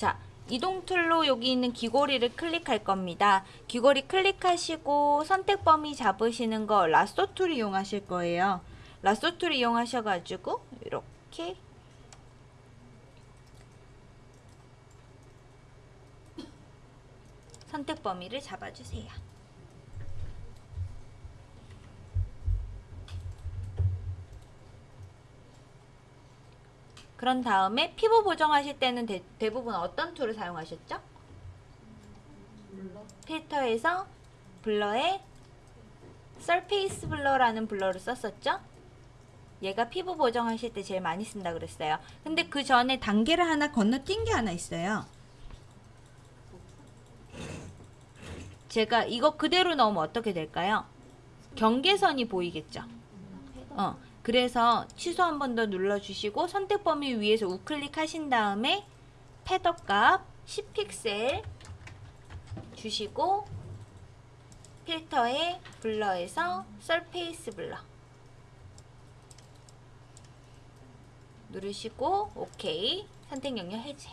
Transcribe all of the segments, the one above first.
자, 이동 tool로 여기 있는 귀고리를 클릭할 겁니다. 귀고리 클릭하시고 선택 범위 잡으시는 거 lasso tool 이용하실 거예요. lasso tool 이용하셔가지고 이렇게 선택 범위를 잡아주세요. 그런 다음에 피부 보정하실 때는 대, 대부분 어떤 tool을 사용하셨죠? 필터에서 blur에 surface blur라는 blur를 썼었죠? 얘가 피부 보정하실 때 제일 많이 쓴다 그랬어요. 근데 그 전에 단계를 하나 건너뛴 게 하나 있어요. 제가 이거 그대로 넣으면 어떻게 될까요? 경계선이 보이겠죠? 어, 그래서 취소 한 번 더 눌러주시고 선택 범위 위에서 우클릭 하신 다음에 패더 값 10픽셀 주시고 필터에 블러에서 서페이스 블러 누르시고 오케이. 선택 영역 해제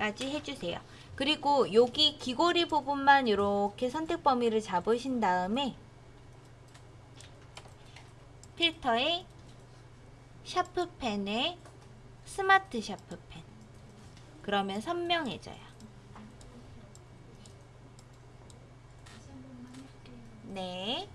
까지 해주세요. 그리고 여기 귀고리 부분만 이렇게 선택 범위를 잡으신 다음에 필터에 샤프펜에 스마트 샤프펜 그러면 선명해져요. 네.